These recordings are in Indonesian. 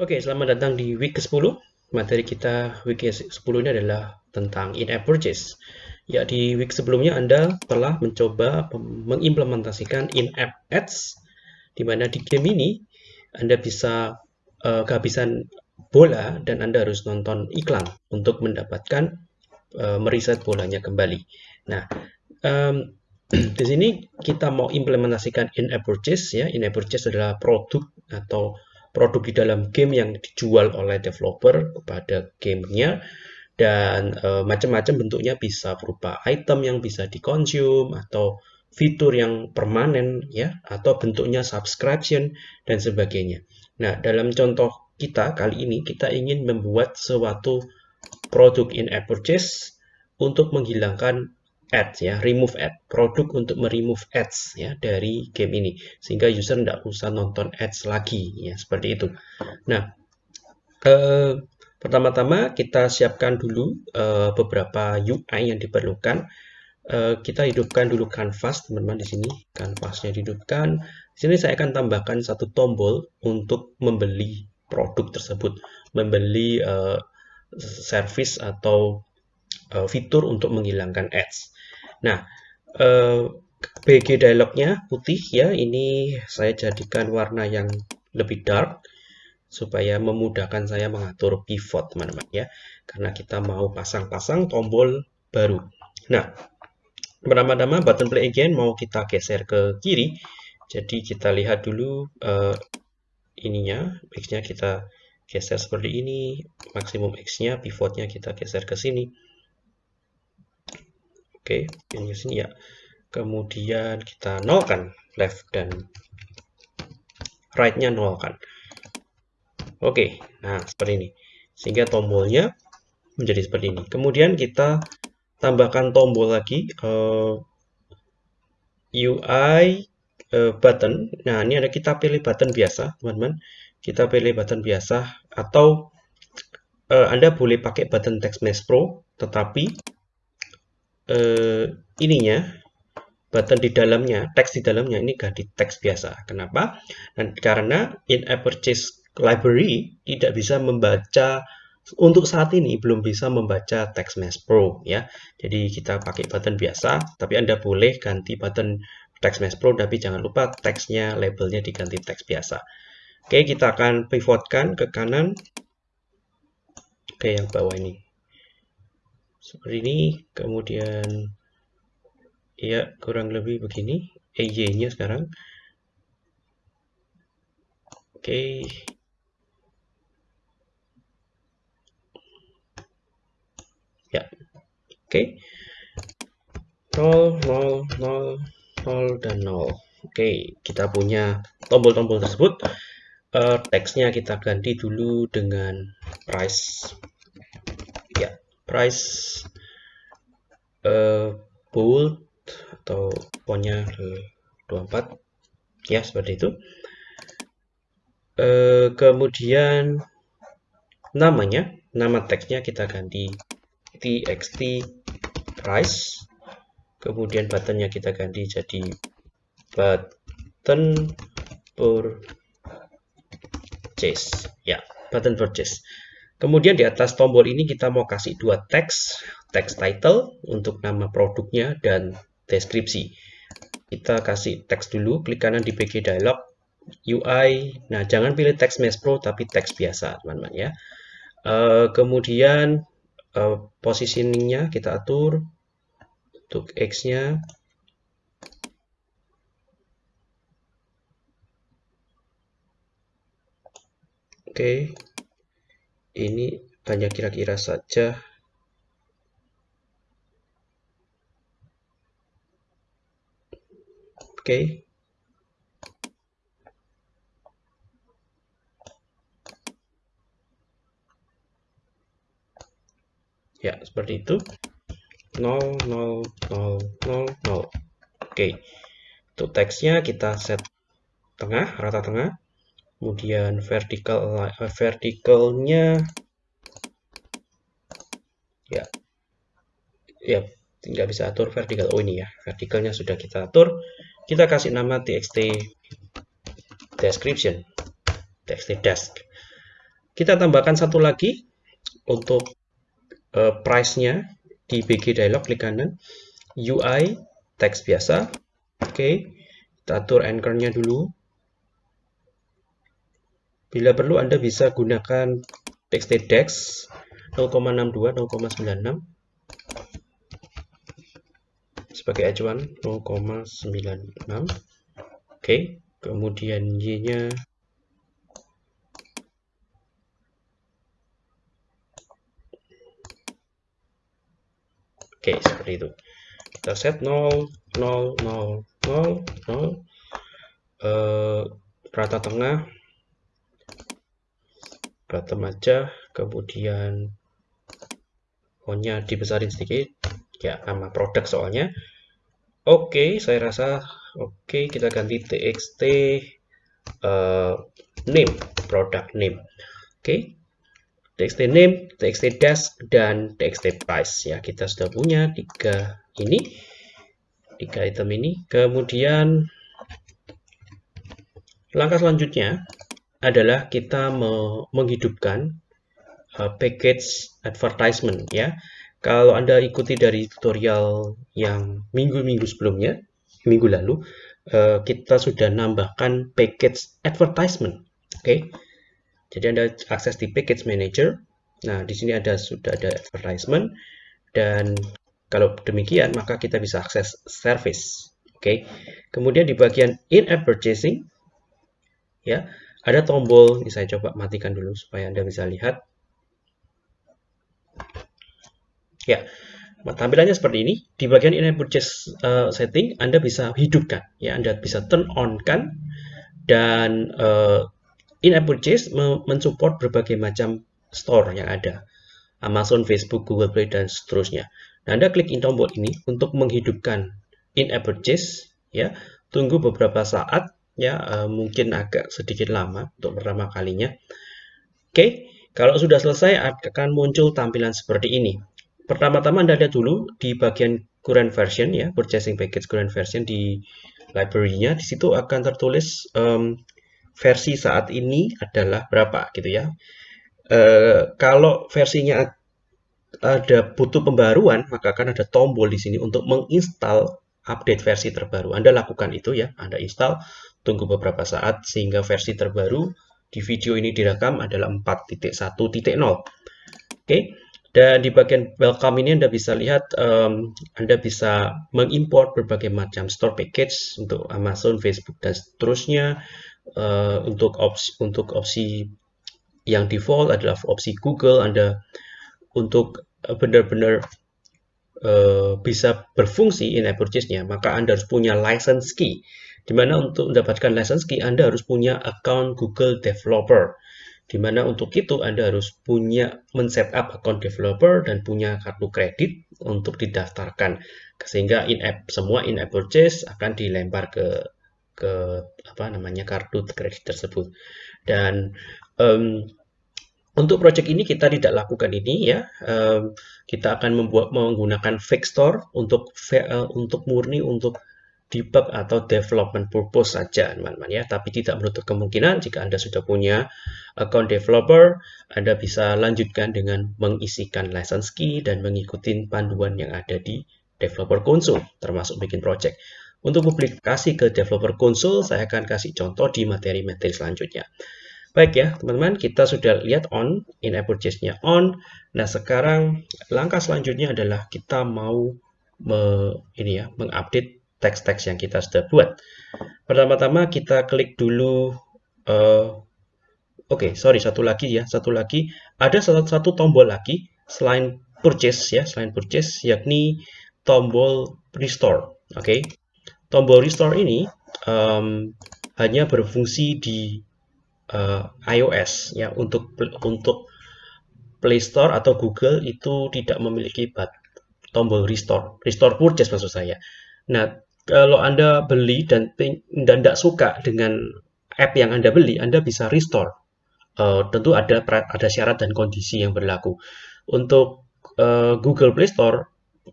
Oke, selamat datang di week ke-10. Materi kita week ke-10 ini adalah tentang in-app purchase. Ya, di week sebelumnya Anda telah mencoba mengimplementasikan in-app ads, di mana di game ini Anda bisa uh, kehabisan bola dan Anda harus nonton iklan untuk mendapatkan uh, meriset bolanya kembali. Nah, um, di sini kita mau implementasikan in-app purchase ya. In-app purchase adalah produk atau produk di dalam game yang dijual oleh developer kepada gamenya dan e, macam-macam bentuknya bisa berupa item yang bisa dikonsum atau fitur yang permanen ya atau bentuknya subscription dan sebagainya. Nah, dalam contoh kita kali ini kita ingin membuat suatu produk in app purchase untuk menghilangkan ads ya, remove ad, produk untuk meremove ads ya dari game ini sehingga user tidak usah nonton ads lagi ya seperti itu. Nah, eh, pertama-tama kita siapkan dulu eh, beberapa UI yang diperlukan. Eh, kita hidupkan dulu canvas teman-teman di sini, canvasnya dihidupkan. Di sini saya akan tambahkan satu tombol untuk membeli produk tersebut, membeli eh, service atau uh, fitur untuk menghilangkan ads. Nah, eh, BG dialognya putih ya, ini saya jadikan warna yang lebih dark supaya memudahkan saya mengatur pivot teman-teman ya. Karena kita mau pasang-pasang tombol baru. Nah pertama-tama button play again mau kita geser ke kiri. Jadi kita lihat dulu uh, ininya X nya kita geser seperti ini maksimum X nya pivotnya kita geser ke sini Oke, ini sini ya. Kemudian kita nolkan left dan right-nya nolkan. Oke, nah seperti ini. Sehingga tombolnya menjadi seperti ini. Kemudian kita tambahkan tombol lagi uh, eh, UI uh, eh, button. Nah, ini ada kita pilih button biasa, teman-teman. Kita pilih button biasa atau uh, Anda boleh pakai button text mesh pro, tetapi eh, ininya button di dalamnya, teks di dalamnya ini ganti teks biasa. Kenapa? Dan karena in-app purchase library tidak bisa membaca untuk saat ini belum bisa membaca text mesh pro ya. Jadi kita pakai button biasa, tapi Anda boleh ganti button text mesh pro tapi jangan lupa teksnya labelnya diganti teks biasa. Oke, kita akan pivotkan ke kanan. Oke, yang bawah ini seperti ini kemudian ya kurang lebih begini EY nya sekarang oke okay. ya oke okay. 0 0 0 0 dan 0 oke okay. kita punya tombol-tombol tersebut uh, teksnya kita ganti dulu dengan price price uh, bold atau fontnya 24 ya seperti itu. Uh, kemudian namanya nama teksnya kita ganti. Txt price. Kemudian buttonnya kita ganti jadi button purchase. Ya button purchase Kemudian di atas tombol ini kita mau kasih dua teks, teks title untuk nama produknya dan deskripsi. Kita kasih teks dulu, klik kanan di PG dialog, UI. Nah, jangan pilih teks Mesh Pro tapi teks biasa, teman-teman ya. Uh, kemudian uh, positioningnya kita atur untuk X-nya. Oke. Ini hanya kira-kira saja oke okay. ya seperti itu 0 0 0 0 0 oke okay. untuk teksnya kita set tengah rata tengah kemudian vertical uh, verticalnya ya ya tidak bisa atur vertical oh ini ya verticalnya sudah kita atur. Kita kasih nama txt description txt desk kita tambahkan satu lagi untuk uh, price-nya di BG Dialog klik kanan. UI teks biasa. Oke okay. kita atur anchor-nya dulu bila perlu Anda bisa gunakan TXT-DEX 0,62 0,96 sebagai acuan 0,96 oke okay. kemudian Y-nya Oke, seperti itu. Kita set 0, 0, 0, 0, 0. Uh, rata tengah. Bottom aja. Kemudian fontnya dibesarin sedikit. Ya, nama produk soalnya. Oke, saya rasa oke kita ganti txt uh, name, product name. Oke, txt name, txt dash, dan txt price. Ya, kita sudah punya tiga ini, tiga item ini. Kemudian langkah selanjutnya adalah kita menghidupkan uh, package advertisement. Ya, kalau anda ikuti dari tutorial yang minggu-minggu sebelumnya, minggu lalu, uh, kita sudah nambahkan package advertisement. Oke. Okay? Jadi Anda akses di Package Manager. Nah, di sini ada sudah ada advertisement dan kalau demikian maka kita bisa akses service. Oke. Okay. Kemudian di bagian in-app purchasing ya, ada tombol ini saya coba matikan dulu supaya Anda bisa lihat. Ya. Tampilannya seperti ini. Di bagian in-app purchase uh, setting Anda bisa hidupkan ya, Anda bisa turn on kan dan uh, In-app purchase mensupport berbagai macam store yang ada. Amazon, Facebook, Google Play, dan seterusnya. Nah, Anda klik tombol ini untuk menghidupkan in-app purchase. Ya, tunggu beberapa saat, ya uh, mungkin agak sedikit lama untuk pertama kalinya. Oke, kalau sudah selesai akan muncul tampilan seperti ini. Pertama-tama Anda lihat dulu di bagian current version ya, purchasing package current version di library-nya. Di situ akan tertulis um, versi saat ini adalah berapa gitu ya. E, kalau versinya ada butuh pembaruan, maka akan ada tombol di sini untuk menginstal update versi terbaru. Anda lakukan itu ya, Anda install, tunggu beberapa saat sehingga versi terbaru di video ini direkam adalah 4.1.0. Oke, dan di bagian welcome ini Anda bisa lihat, um, Anda bisa mengimport berbagai macam store package untuk Amazon, Facebook, dan seterusnya. Uh, untuk opsi untuk opsi yang default adalah opsi Google. Anda untuk eh, benar-benar uh, bisa berfungsi in-app purchase-nya maka Anda harus punya license key di mana untuk mendapatkan license key Anda harus punya account Google Developer. Di mana untuk itu Anda harus punya men-setup account developer dan punya kartu kredit untuk didaftarkan. Sehingga in-app semua in-app purchase akan dilempar ke ke apa namanya kartu kredit tersebut. Dan um, untuk project ini kita tidak lakukan ini ya. Um, kita akan membuat menggunakan fake store untuk uh, untuk murni untuk debug atau development purpose saja teman-teman ya tapi tidak menutup kemungkinan jika Anda sudah punya account developer Anda bisa lanjutkan dengan mengisikan license key dan mengikuti panduan yang ada di developer console termasuk bikin project untuk publikasi ke developer console, saya akan kasih contoh di materi-materi selanjutnya. Baik ya, teman-teman, kita sudah lihat on, in-app purchase-nya on. Nah, sekarang langkah selanjutnya adalah kita mau me, ini ya, mengupdate teks-teks yang kita sudah buat. Pertama-tama kita klik dulu uh, Oke, okay, sorry, satu lagi ya, satu lagi. Ada satu, satu tombol lagi selain purchase ya, selain purchase, yakni tombol restore. Oke, okay tombol restore ini um, hanya berfungsi di uh, iOS ya untuk untuk Play Store atau Google itu tidak memiliki tombol restore restore purchase maksud saya nah kalau anda beli dan tidak suka dengan app yang anda beli anda bisa restore uh, tentu ada ada syarat dan kondisi yang berlaku untuk uh, Google Play Store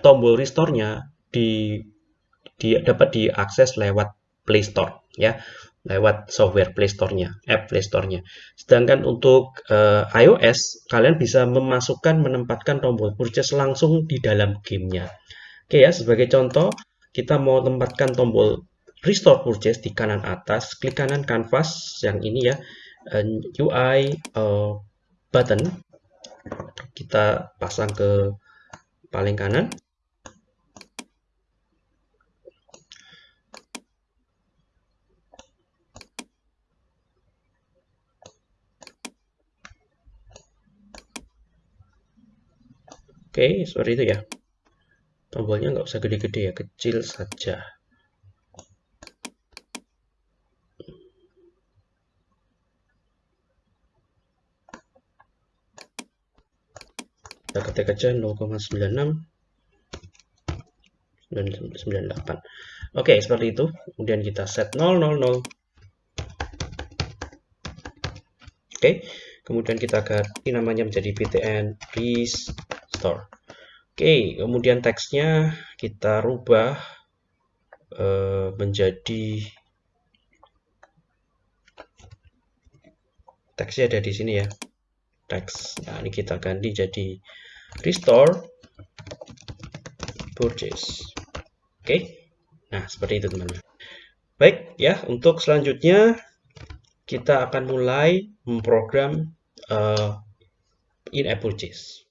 tombol restore-nya di di, dapat diakses lewat Play Store ya. lewat software Play Store-nya, app Play Store-nya. Sedangkan untuk uh, iOS, kalian bisa memasukkan, menempatkan tombol purchase langsung di dalam gamenya. Oke ya, sebagai contoh, kita mau tempatkan tombol restore purchase di kanan atas, klik kanan canvas yang ini ya, uh, UI uh, button, kita pasang ke paling kanan. Oke, seperti itu ya. Tombolnya nggak usah gede-gede ya, kecil saja. Kita ketik aja 0,96 98. Oke, seperti itu. Kemudian kita set 000. Oke, kemudian kita ganti namanya menjadi btn restore. Oke, kemudian teksnya kita rubah uh, menjadi teksnya ada di sini ya. Teks. Nah, ini kita ganti jadi restore purchase. Oke. Nah, seperti itu teman-teman. Baik, ya, untuk selanjutnya kita akan mulai memprogram uh, in-app purchase.